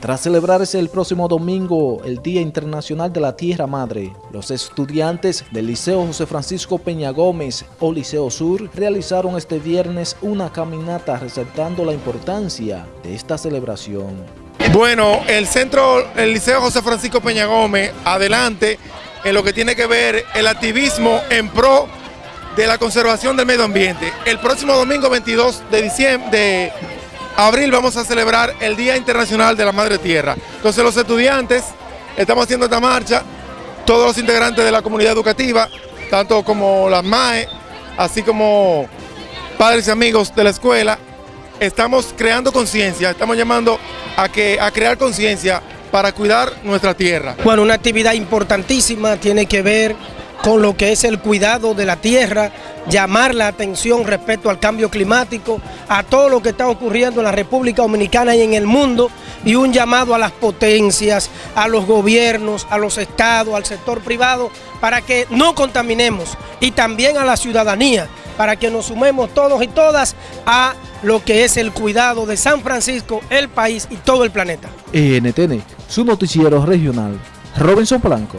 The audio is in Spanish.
Tras celebrarse el próximo domingo el Día Internacional de la Tierra Madre, los estudiantes del Liceo José Francisco Peña Gómez o Liceo Sur realizaron este viernes una caminata resaltando la importancia de esta celebración. Bueno, el centro, el Liceo José Francisco Peña Gómez, adelante en lo que tiene que ver el activismo en pro de la conservación del medio ambiente. El próximo domingo 22 de diciembre, de abril vamos a celebrar el Día Internacional de la Madre Tierra. Entonces los estudiantes estamos haciendo esta marcha, todos los integrantes de la comunidad educativa, tanto como las MAE, así como padres y amigos de la escuela, estamos creando conciencia, estamos llamando a, que, a crear conciencia para cuidar nuestra tierra. Bueno, una actividad importantísima tiene que ver con lo que es el cuidado de la tierra, llamar la atención respecto al cambio climático, a todo lo que está ocurriendo en la República Dominicana y en el mundo, y un llamado a las potencias, a los gobiernos, a los estados, al sector privado, para que no contaminemos, y también a la ciudadanía, para que nos sumemos todos y todas a lo que es el cuidado de San Francisco, el país y todo el planeta. NTN, su noticiero regional, Robinson Blanco.